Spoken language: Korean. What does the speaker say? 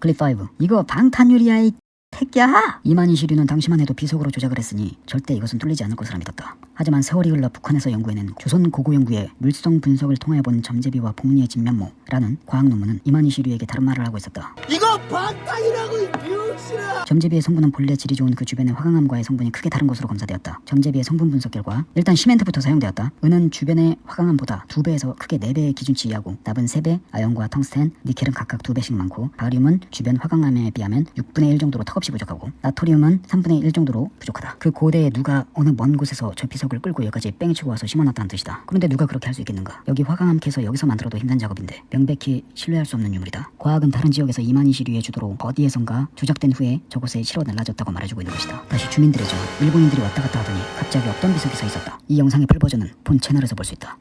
클립 5 이거 방탄유리야 이 새끼야 이만희 시류는 당시만 해도 비석으로 조작을 했으니 절대 이것은 뚫리지 않을 것이라 믿었다. 하지만 세월이 흘러 북한에서 연구해낸 조선 고고연구의 물성 분석을 통해본 점제비와 봉니의 진면모라는 과학 논문은 이만희 시류에게 다른 말을 하고 있었다. 이거 방탄이라고 이 병신아 점제비의 성분은 본래 질이 좋은 그 주변의 화강암과의 성분이 크게 다른 것으로 검사되었다. 점제비의 성분 분석 결과 일단 시멘트부터 사용되었다. 은은 주변의 화강암보다 2배에서 크게 4배의 기준치이하고 납은 3배, 아연과 텅스텐, 니켈은 각각 2배씩 많고 바리움은 주변 화강암에 비하면 6분의 1 정도로 턱없이 부족하고 나트리움은 3분의 1 정도로 부족하다. 그 고대에 누가 어느 먼 곳에서 저 비석을 끌고 여기까지 뺑치고 와서 심어놨다는 뜻이다. 그런데 누가 그렇게 할 수 있겠는가? 여기 화강암 캐서 여기서 만들어도 힘든 작업인데 명백히 신뢰할 수 없는 유물이다. 과학은 다른 지역에서 이만희 시류의 주도로 어디에선가 조작된 후에 저 곳에 실어 날라졌다고 말해주고 있는 것이다. 다시 주민들의 전 일본인들이 왔다 갔다 하더니 갑자기 없던 비석이 서 있었다. 이 영상의 풀 버전은 본 채널에서 볼 수 있다.